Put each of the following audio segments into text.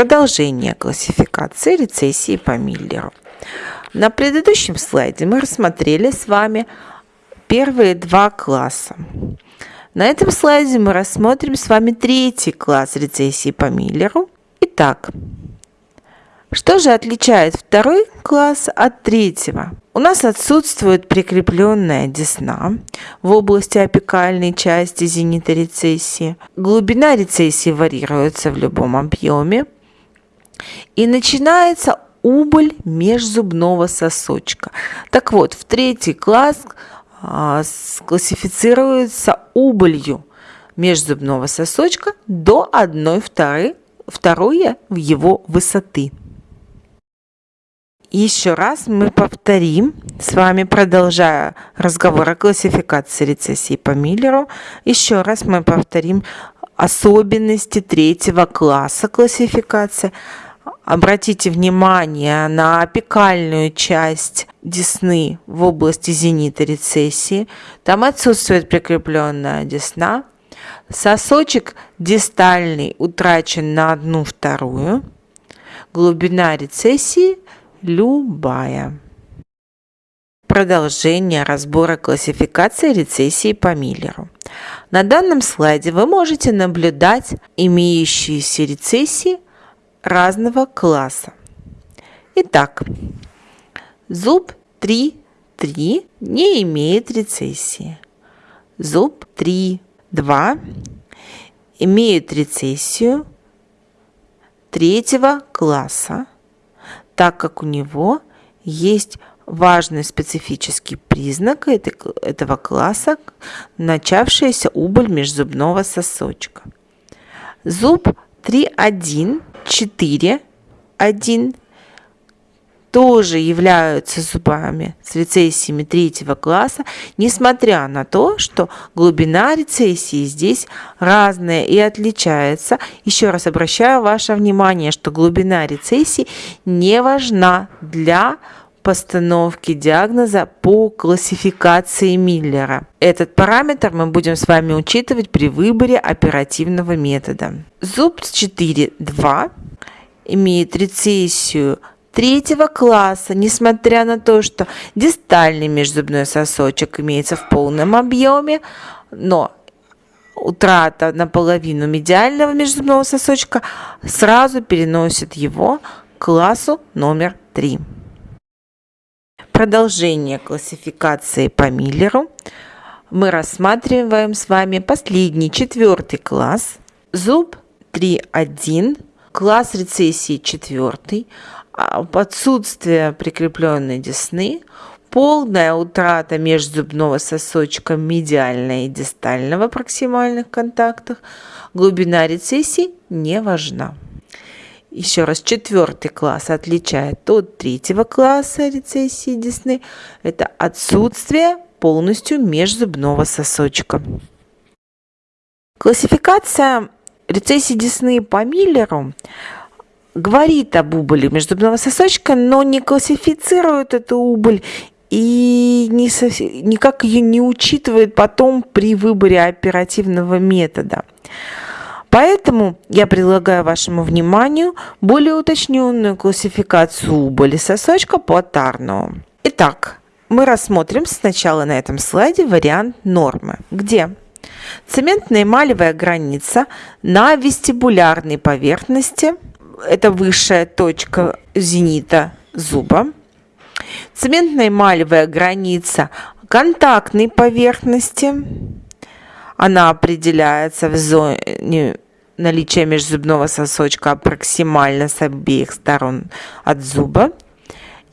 Продолжение классификации рецессии по Миллеру. На предыдущем слайде мы рассмотрели с вами первые два класса. На этом слайде мы рассмотрим с вами третий класс рецессии по Миллеру. Итак, что же отличает второй класс от третьего? У нас отсутствует прикрепленная десна в области апикальной части зенита рецессии. Глубина рецессии варьируется в любом объеме. И начинается убыль межзубного сосочка. Так вот, в третий класс а, классифицируется убылью межзубного сосочка до 1 второй, второй его высоты. Еще раз мы повторим, с вами продолжая разговор о классификации рецессии по Миллеру, еще раз мы повторим особенности третьего класса классификации. Обратите внимание на апикальную часть десны в области зенита рецессии. Там отсутствует прикрепленная десна. Сосочек дистальный утрачен на одну вторую. Глубина рецессии любая. Продолжение разбора классификации рецессии по Миллеру. На данном слайде вы можете наблюдать имеющиеся рецессии разного класса. Итак, зуб 3.3 не имеет рецессии. Зуб 3.2 имеет рецессию третьего класса, так как у него есть важный специфический признак этого класса – начавшаяся убыль межзубного сосочка. Зуб 3.1, 4, 1 тоже являются зубами с рецессиями третьего класса, несмотря на то, что глубина рецессии здесь разная и отличается. Еще раз обращаю ваше внимание, что глубина рецессии не важна для постановки диагноза по классификации Миллера. Этот параметр мы будем с вами учитывать при выборе оперативного метода. Зуб 4.2 имеет рецессию третьего класса, несмотря на то, что дистальный межзубной сосочек имеется в полном объеме, но утрата наполовину медиального межзубного сосочка сразу переносит его к классу номер 3. Продолжение классификации по Миллеру. Мы рассматриваем с вами последний, четвертый класс. Зуб 3.1, класс рецессии четвертый, а, отсутствие прикрепленной десны, полная утрата межзубного сосочка медиального и дистального проксимальных контактах, глубина рецессии не важна. Еще раз, четвертый класс отличает от третьего класса рецессии десны. Это отсутствие полностью межзубного сосочка. Классификация рецессии десны по Миллеру говорит об убыли межзубного сосочка, но не классифицирует эту убыль и не совсем, никак ее не учитывает потом при выборе оперативного метода. Поэтому я предлагаю вашему вниманию более уточненную классификацию убыли сосочка по Тарнову. Итак, мы рассмотрим сначала на этом слайде вариант нормы, где цементная эмалевая граница на вестибулярной поверхности – это высшая точка зенита зуба. Цементно-эмалевая граница контактной поверхности. Она определяется в зоне наличия межзубного сосочка проксимально с обеих сторон от зуба.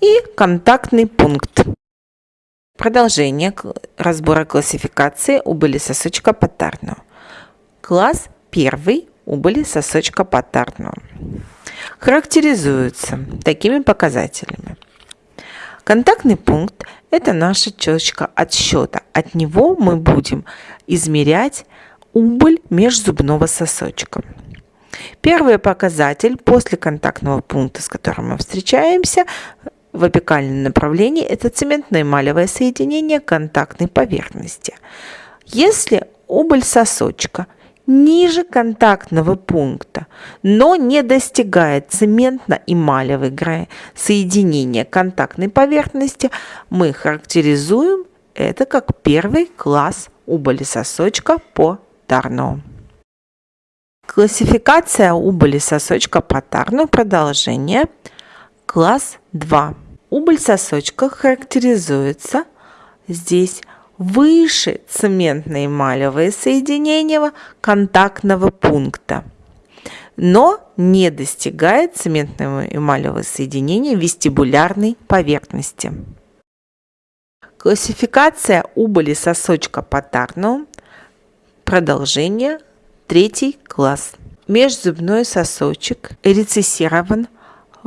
И контактный пункт. Продолжение разбора классификации убыли сосочка патарного. Класс первый убыли сосочка патарного характеризуются такими показателями. Контактный пункт – это наша точка отсчета. От него мы будем измерять убыль межзубного сосочка. Первый показатель после контактного пункта, с которым мы встречаемся в опекальном направлении, это цементно-эмалевое соединение контактной поверхности. Если убыль сосочка ниже контактного пункта, но не достигает цементно-эмалевой соединения контактной поверхности, мы характеризуем это как первый класс убыли сосочка по Тарну. Классификация убыли сосочка по Тарну продолжение класс 2. Убыль сосочка характеризуется здесь выше цементно-эмалевое соединение контактного пункта, но не достигает цементного эмалевого соединения вестибулярной поверхности. Классификация убыли сосочка патарну. Продолжение. Третий класс. Межзубной сосочек рецессирован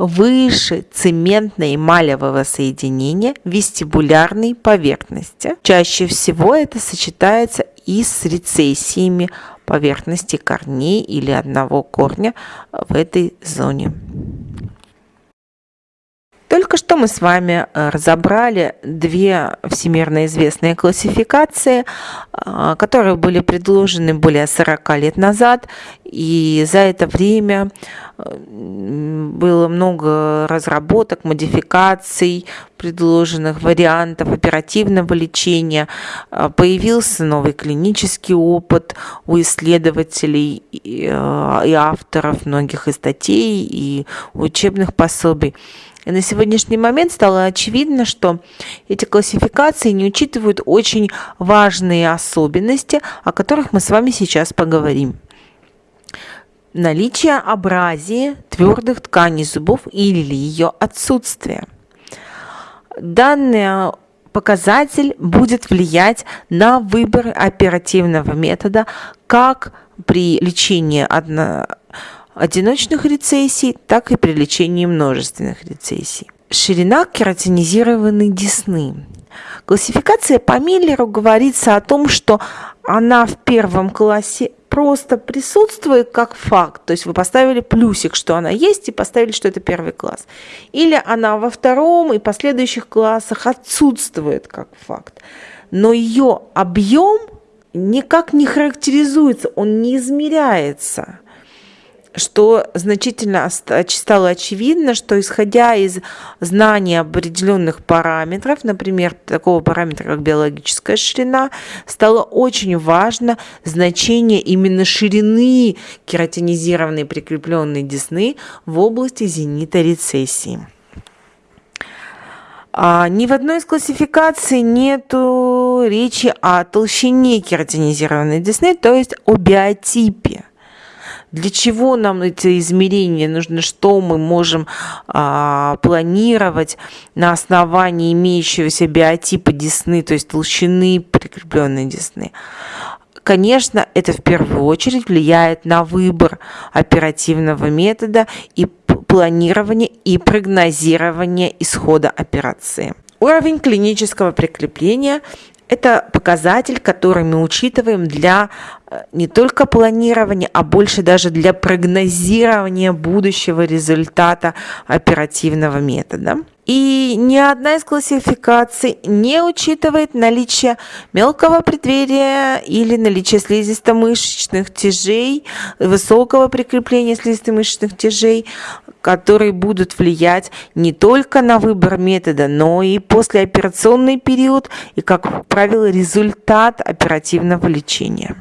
выше цементно-эмалевого соединения вестибулярной поверхности. Чаще всего это сочетается и с рецессиями поверхности корней или одного корня в этой зоне. Только что мы с вами э, разобрали две всемирно известные классификации, э, которые были предложены более 40 лет назад, и за это время э, было много разработок, модификаций, предложенных вариантов оперативного лечения. Появился новый клинический опыт у исследователей и авторов многих и статей, и учебных пособий. И на сегодняшний момент стало очевидно, что эти классификации не учитывают очень важные особенности, о которых мы с вами сейчас поговорим. Наличие абразии твердых тканей зубов или ее отсутствие. Данный показатель будет влиять на выбор оперативного метода как при лечении одно одиночных рецессий, так и при лечении множественных рецессий. Ширина кератинизированной десны. Классификация по Миллеру говорится о том, что она в первом классе просто присутствует как факт. То есть вы поставили плюсик, что она есть, и поставили, что это первый класс. Или она во втором и последующих классах отсутствует как факт. Но ее объем никак не характеризуется, он не измеряется что значительно стало очевидно, что исходя из знания определенных параметров, например, такого параметра, как биологическая ширина, стало очень важно значение именно ширины кератинизированной прикрепленной десны в области зенита рецессии. А ни в одной из классификаций нету речи о толщине кератинизированной десны, то есть о биотипе. Для чего нам эти измерения нужны, что мы можем а, планировать на основании имеющегося биотипа десны, то есть толщины прикрепленной десны. Конечно, это в первую очередь влияет на выбор оперативного метода и планирование и прогнозирование исхода операции. Уровень клинического прикрепления это показатель, который мы учитываем для э, не только планирования, а больше даже для прогнозирования будущего результата оперативного метода. И ни одна из классификаций не учитывает наличие мелкого преддверия или наличие слизисто-мышечных тяжей, высокого прикрепления слизисто-мышечных тяжей, которые будут влиять не только на выбор метода, но и послеоперационный период и, как правило, результат оперативного лечения.